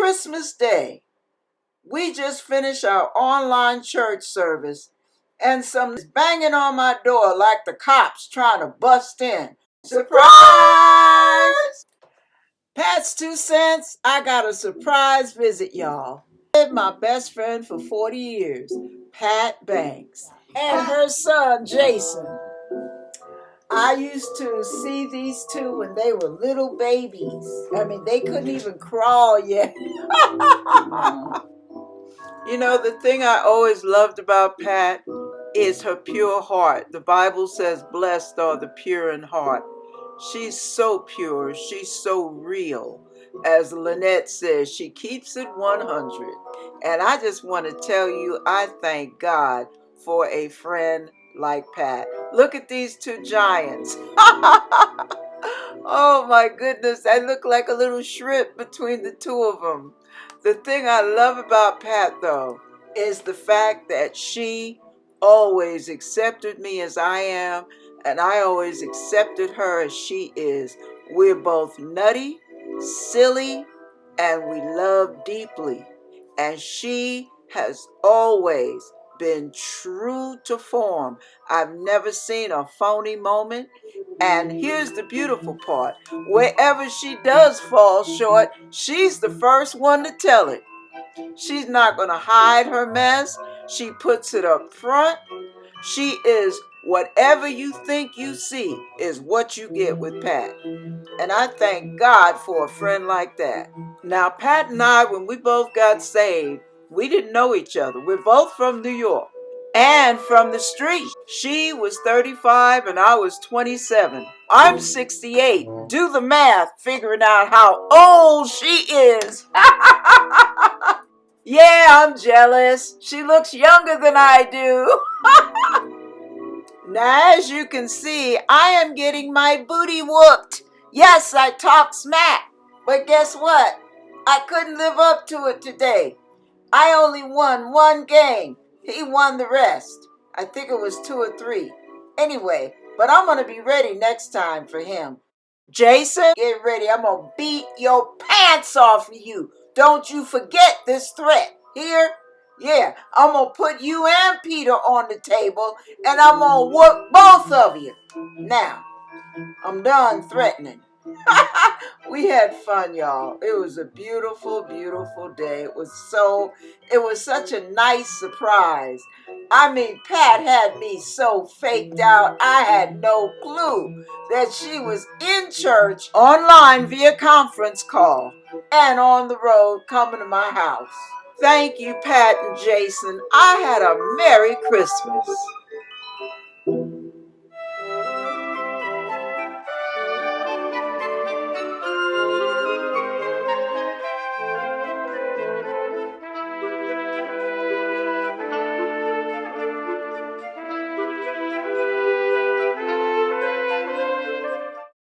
Christmas Day, we just finished our online church service and some is banging on my door like the cops trying to bust in. Surprise! Pat's two cents. I got a surprise visit, y'all. My best friend for 40 years, Pat Banks, and her son, Jason. I used to see these two when they were little babies. I mean, they couldn't even crawl yet. you know, the thing I always loved about Pat is her pure heart. The Bible says, Blessed are the pure in heart. She's so pure, she's so real. As Lynette says, she keeps it 100. And I just want to tell you, I thank God for a friend like Pat. Look at these two giants. oh my goodness, I look like a little shrimp between the two of them. The thing I love about Pat, though, is the fact that she always accepted me as I am, and I always accepted her as she is. We're both nutty, silly, and we love deeply. And she has always been true to form. I've never seen a phony moment. And here's the beautiful part wherever she does fall short, she's the first one to tell it. She's not going to hide her mess. She puts it up front. She is whatever you think you see is what you get with Pat. And I thank God for a friend like that. Now, Pat and I, when we both got saved, we didn't know each other. We're both from New York and from the street. She was 35 and I was 27. I'm 68. Do the math, figuring out how old she is. yeah, I'm jealous. She looks younger than I do. now, as you can see, I am getting my booty whooped. Yes, I talk smack. But guess what? I couldn't live up to it today. I only won one game. He won the rest. I think it was two or three. Anyway, but I'm going to be ready next time for him. Jason, get ready. I'm going to beat your pants off of you. Don't you forget this threat. Here? Yeah, I'm going to put you and Peter on the table and I'm going to work both of you. Now, I'm done threatening. we had fun, y'all. It was a beautiful, beautiful day. It was so, it was such a nice surprise. I mean, Pat had me so faked out, I had no clue that she was in church online via conference call and on the road coming to my house. Thank you, Pat and Jason. I had a Merry Christmas.